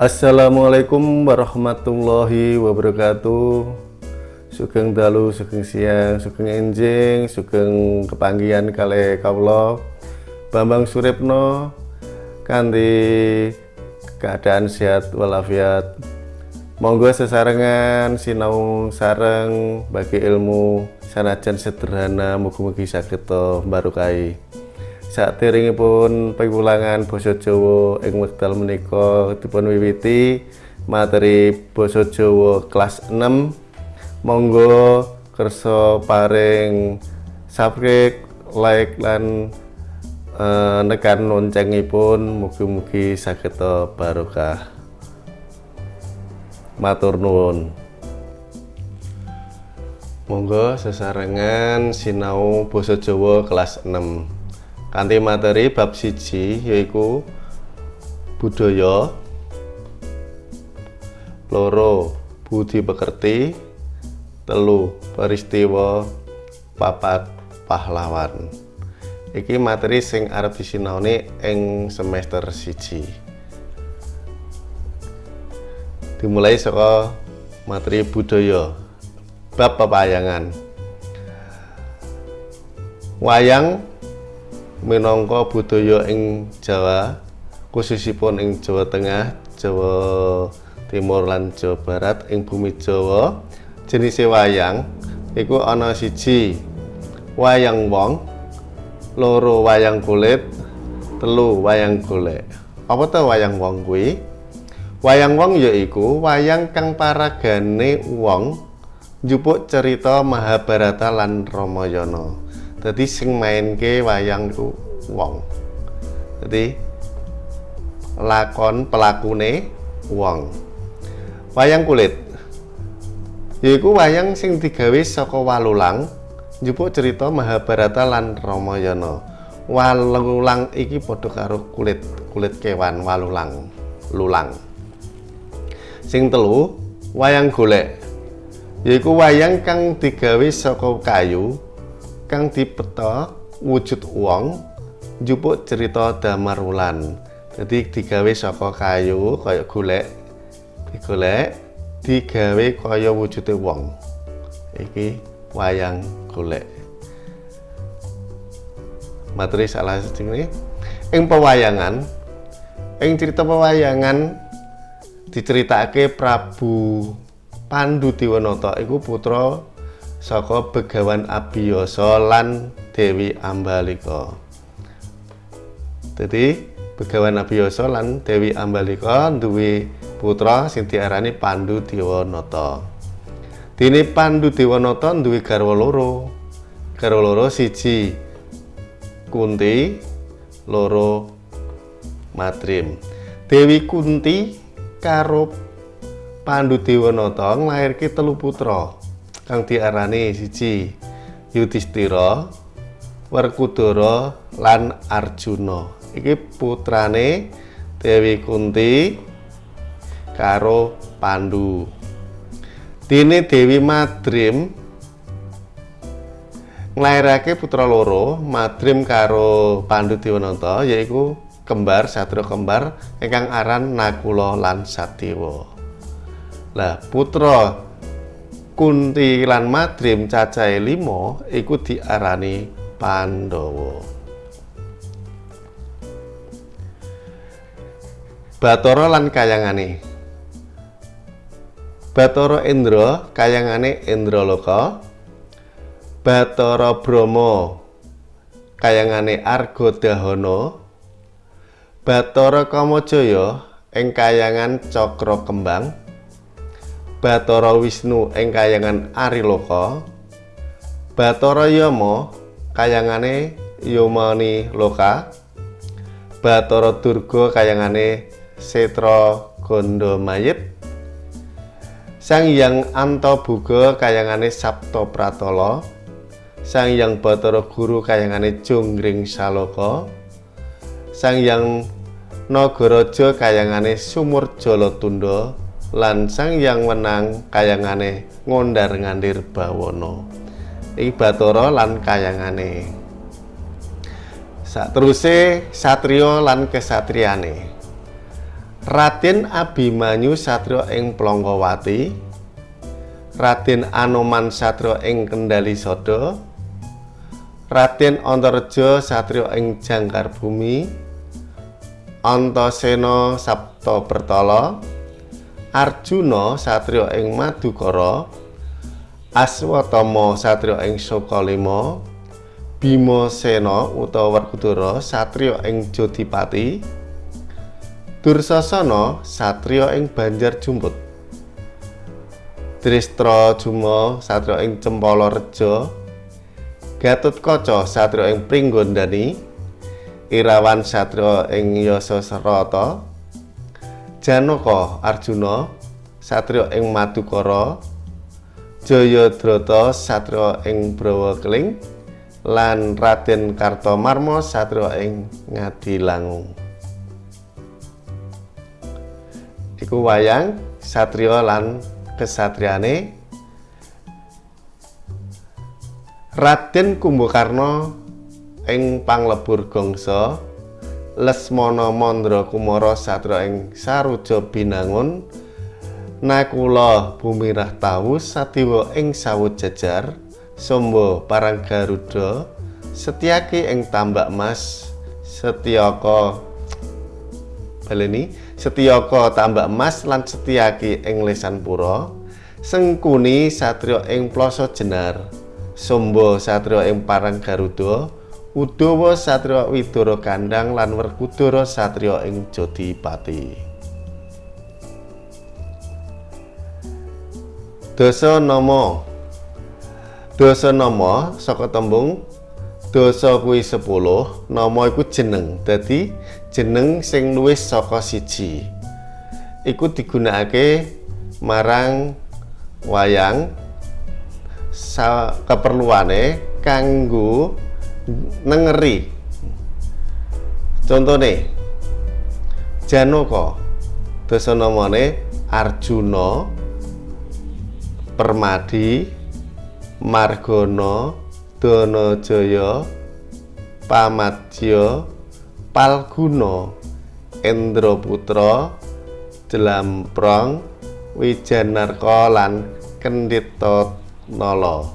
Assalamualaikum warahmatullahi wabarakatuh. Sugeng dalu, sugeng siang, sugeng enjing, sugeng kepanggian kali kaulo Bambang Suripno Kanti keadaan sehat walafiat. Monggo sesarengan sinau sareng bagi ilmu sanajan sederhana mugi-mugi saged barokai saat piwulangan basa Jawa ing wekdal menika dipun wiwiti materi basa Jawa kelas 6 monggo kersa paring subscribe like lan uh, nekan loncengipun. Mugi-mugi saged barokah. Matur nuwun. Monggo sesarengan sinau basa Jawa kelas 6 kanthi materi bab siji yaiku budaya loro budi pekerti telu peristiwa papat pahlawan. Iki materi sing arep disinaoni ing semester siji. Dimulai saka materi budaya bab pepayangan. Wayang minangka budaya ing Jawa khususipun ing Jawa Tengah Jawa Timur lan Jawa Barat ing bumi Jawa jenis wayang iku ana siji. Wayang wong loro wayang kulit telu wayang golek. Apa tuh wayang wong kuwi? Wayang wong yaiku wayang kang paragane wong njupuk cerita Mahabharata lan Ramayana jadi sing main ke wayang itu wong. Jadi lakon pelakune wong. Wayang kulit. Yaiku wayang sing digawe saka walulang njupuk cerita Mahabharata lan Ramayana. Walulang iki padha karo kulit kulit kewan walulang lulang. Sing telu wayang golek. Yaiku wayang kang digawe saka kayu kang dipeta wujud wong njupuk cerita Damarulan. Jadi digawe saka kayu kaya golek digolek digawe kaya wujude wong. Iki wayang golek. Materi salah ini ing pewayangan ing cerita pewayangan diceritake Prabu Pandu Diwanata iku putra saka Begawan Abiyasa lan Dewi Ambalika. Jadi Begawan Abiyasa lan Dewi Ambalika duwe putra sing diarani Pandu Dewanata. Dene Pandu Dewanata duwe garwa loro. Garwa loro siji Kunti, loro Madrim. Dewi Kunti karo Pandu Dewanata nglairke telu putra kang diarani siji Yudhistira, Werkudara lan Arjuna. Iki putrane Dewi Kunti karo Pandu. Dene Dewi Madrim nglairake putra loro, Madrim karo Pandu Dewanata yaiku kembar satria kembar ingkang aran Nakula lan Sadewa. Lah putra Kunti lan Madrim cacahe limo iku diarani Pandhawa. Bathara lan kayangane. Bathara Indra kayangane Indraloka. Bathara Brahma kayangane Argadahana. Bathara Kamajaya ing kayangan Cakra Kembang. Bathara Wisnu ing kayangan Ariloka Bathara Yama kayangane Yomani Loka Bathara Durga kayangane Setra Gondomayit Sang Hyang Antabuga kayangane Sapta Pratala Sang Hyang Bathara Guru kayangane Jonggring Saloka Sang Hyang Nagaraja kayangane Sumur Jalatunda lan sang yang menang kayangane ngondar ngandir bawono iki batara lan kayangane. Sak teruse satrio lan kesatriane Raden Abimanyu satrio ing Plonggowati Raden Anoman satrio ing Kendali Sodo Raden Antareja satrio ing Jangkar Bumi Antasena Sabta Bertala Arjuna satrio ing Madukara Aswatama satrio ing Sokalima Bima Sena utawa Werkudara satrio ing Jodipati Dursasana satrio ing Banjar Jumput Dristra Juma satrio ing Cempala Reja Gatotkaca satrio ing Pringgondani Irawan Satrio ing Yasasrata Janaka Arjuna Satrio ing Madukara Jayadrata Satrio ing Brawakeling lan Raden Kartomarma Satrio ing Ngadilangung. Iku wayang Satrio lan kesatriane Raden Kumbakarna ing panglebur gongso Lesmana Mandra Kumara satra ing Saruja Binangun Nakula Bumirah Tawu satiwa ing sawut jajar Sombo Parang Garuda Setyaki ing Tambak Mas Setyaka baleni Setyaka Tambak Mas lan Setyaki ing Lesanpura Sengkuni satrio ing Ploso Jenar Sombo satrio ing Parang Garuda Udawa Satria Widara Kandang lan Werkudara Satria ing Jodipati. Dasa nama. Dasa nama saka tembung dasa kuwi 10, nama iku jeneng. Dadi jeneng sing luwih saka siji. Iku digunakake marang wayang keperluane kanggo nengeri contohnya Janaka. Dasa namane Arjuna Permadi Margono Danajaya Pamadya Palguna Endraputra Jelamprong Wijanarka lan Kendita Nala.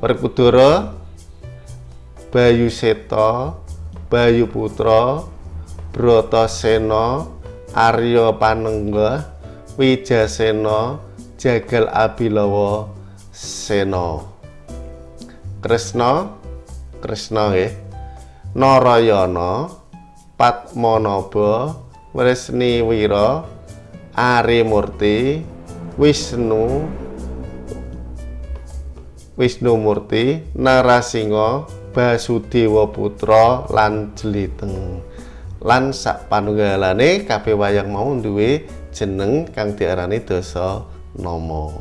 Werkudara Bayu Seta, Bayu Putra, Bratasena, Arya Panenggah, Wijasena, Jagal Abilawa, Sena. Kresna, Kresna nggih. Narayana, Padmanaba, Wresniwira, Arimurti, Wisnu, Wisnu Murti, Narasinga, Basudewa Putra lan Jeliteng. Lan sak panunggalane kabeh wayang mau duwe jeneng kang diarani dasa nama.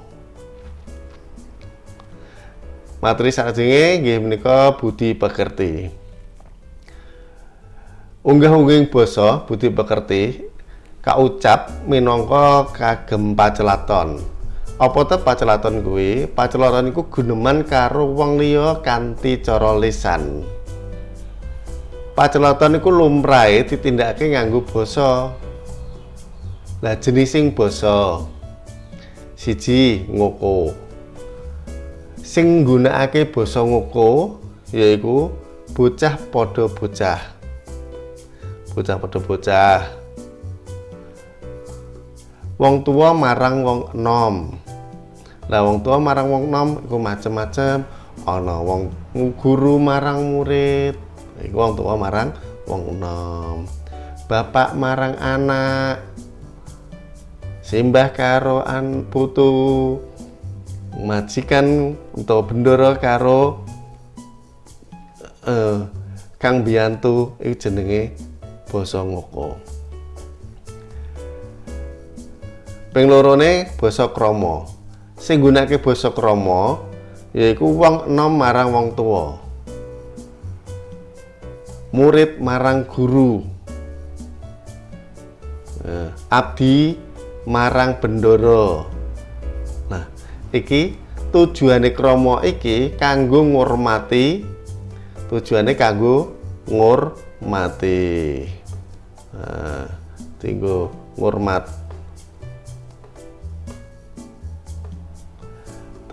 Materi sakjenge nggih menika budi pekerti. Unggah-ungging basa budi pekerti kaucap minangka kagem pacelaton. Apa te pacelaton kuwi? Pacelaton iku guneman karo wong liya kanthi cara lisan. Pacelaton iku lumrahe ditindakake nganggo basa. Lah jenising basa. Siji ngoko. Sing nggunakake basa ngoko yaiku bocah padha bocah. Bocah padha bocah. Wong tua marang wong enom lah wong tua marang wong nom iku macem-macem. Ana wong guru marang murid iku wong tua marang wong nom. Bapak marang anak simbah karo an putu majikan utawa bendoro karo uh, kang biantu iku jenenge basa ngoko. Ping lorone basa krama sing gunake basa krama yaiku wong enom marang wong tua murid marang guru. Nah, abdi marang bendoro. Nah iki tujuane krama iki kanggo ngurmati tujuane kanggo ngurmati. Nah, tinggo ngurmat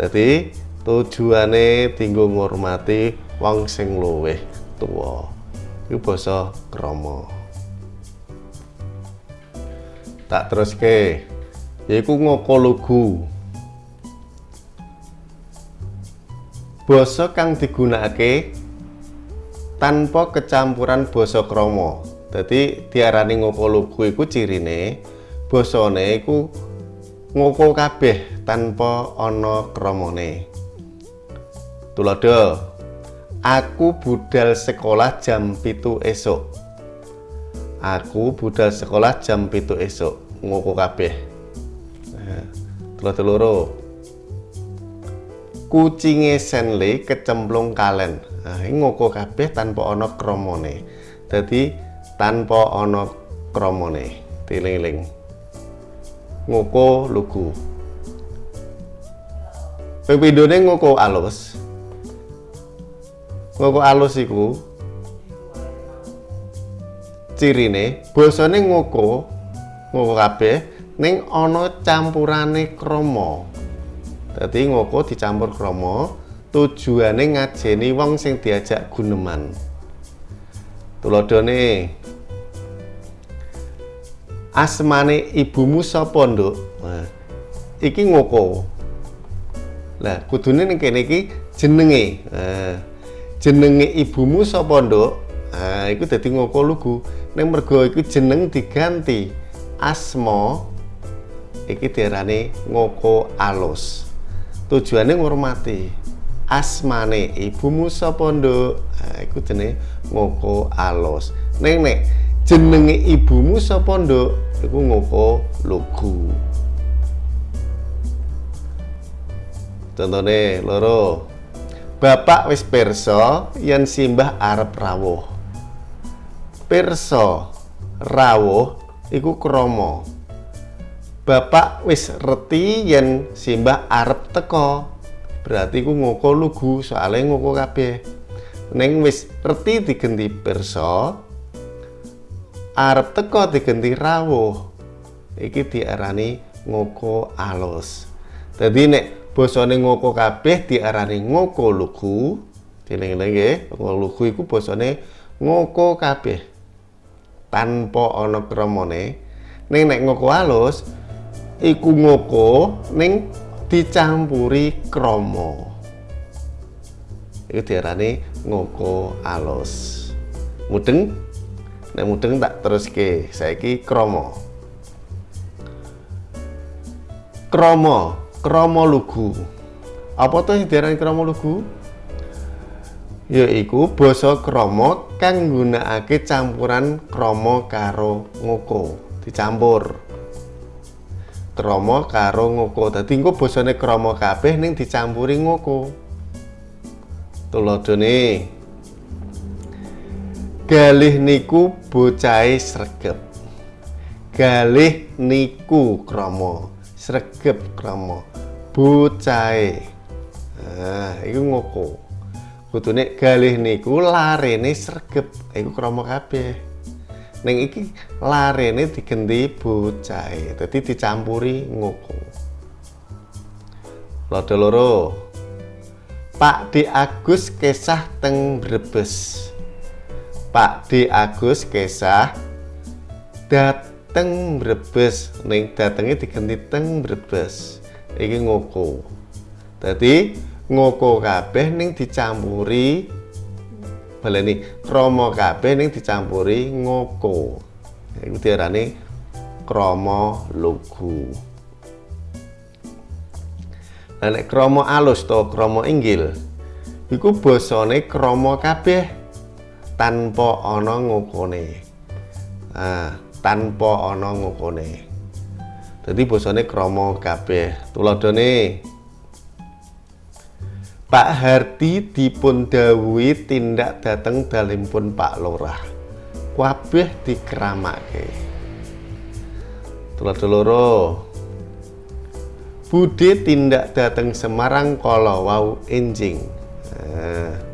jadi tujuane tinggo ngurmati wong sing luwih tua itu basa krama. Tak terus ke yaiku ngoko lugu. Basa kang digunakake tanpa kecampuran basa krama. Jadi diarani ngoko lugu iku cirine basane iku ngoko kabeh tanpa ana kramane tulodo aku budal sekolah jam pitu esok aku budal sekolah jam pitu esok ngoko kabeh. Nah, telur kucinge senle kecemplung kalen. Nah, ngoko kabeh tanpa ana kramane jadi tanpa ana kramane tiling-ling ngoko lugu. Pepidone ngoko alus. Ngoko alus iku cirine basane ngoko ngoko kabeh ning ana campurane krama. Dadi ngoko dicampur krama tujuane ngajeni wong sing diajak guneman. Tuladhane asmane ibumu sapa nduk? Nah, iki ngoko. Lah kudune ning kene iki jenenge. Nah, jenenge ibumu sapa nduk? Nah iku dadi ngoko lugu. Ning mergo iku jeneng diganti asma iki diarani ngoko alus. Tujuane ngurmati asmane ibumu sapa nduk? Nah, iku jenenge ngoko alus. Ning nek jenenge ibumu sapa nduk iku ngoko lugu contohnya loro Bapak wis perso yen simbah arep rawuh. Perso rawuh iku krama. Bapak wis reti yen simbah arep teko. Berarti iku ngoko lugu soalnya ngoko kabeh. Neng wis reti digenti perso arep teko digenti rawuh. Iki diarani ngoko alus. Jadi nek basane ngoko kabeh diarani ngoko lugu. Nggih ngoko lugu iku basane ngoko kabeh. Tanpa ana kramane ning nek ngoko halus iku ngoko ning dicampuri krama. Iku diarani ngoko alus. Mudeng nek mudeng tak teruske. Saiki krama krama krama lugu. Apa tuh diarani krama lugu? Yaiku basa krama kang nggunakake campuran krama karo ngoko. Dicampur. Krama karo ngoko. Dadi engko basane krama kabeh ning dicampuri ngoko. Tuladhane galih niku bocahe sregep. Galih niku krama sregep krama bocahe. Nah iku ngoko. Kudune galih niku larene sregep. Iku krama kabeh. Ning iki larene digenti bocahe dadi dicampuri ngoko. Lada loro. Pak D Agus kesah teng Brebes Pak D Agus kesah dateng Brebes. Ning datenge digenti teng Brebes. Iki ngoko. Dadi ngoko kabeh ning dicampuri. Baleni krama kabeh ning dicampuri ngoko. Iku diarani krama lugu nek krama alus to krama inggil iku basane krama kabeh tanpa ana ngokone. Nah, tanpa ana ngokone. Jadi bosone kromo kabeh. Tuladhane Pak Hardi dipun dawuhi tindak dateng dalimpun Pak Lurah. Kabeh dikeramake. Tuladha loro. Budi tindak dateng Semarang kala wau enjing. Nah,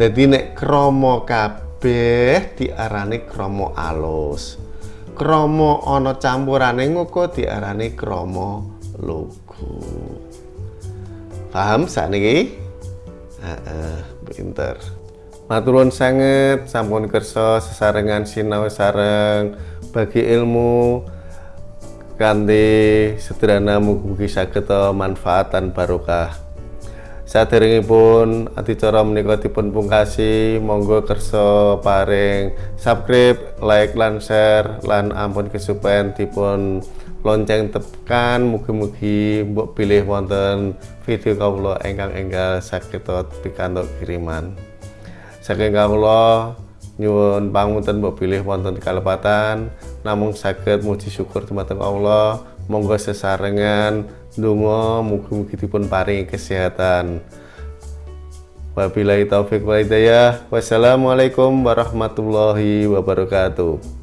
dadi nek krama kabeh diarani krama alus. krama ana campurane ngoko diarani krama logo paham sakniki? Heeh pinter. Maturun sanget sampun kersa sesarengan sinau sareng bagi ilmu kanthi sederhana mugi-mugi saged manfaat dan barokah Saderengipun adicara menika dipun pungkasi, monggo kersa paring. Subscribe, like lan share lan ampun kesupen dipun lonceng tekan. Mugi-mugi mbok pilih wonten video kawula ingkang enggal saged pikantuk kiriman. Saking kawula nyuwun pangunten mbok pilih wonten kalepatan. Namung saged muji syukur dumateng Allah monggo sesarengan Dungo mugi-mugi dipun paringi kesehatan. Wabillahi taufik wal hidayah. Wassalamualaikum warahmatullahi wabarakatuh.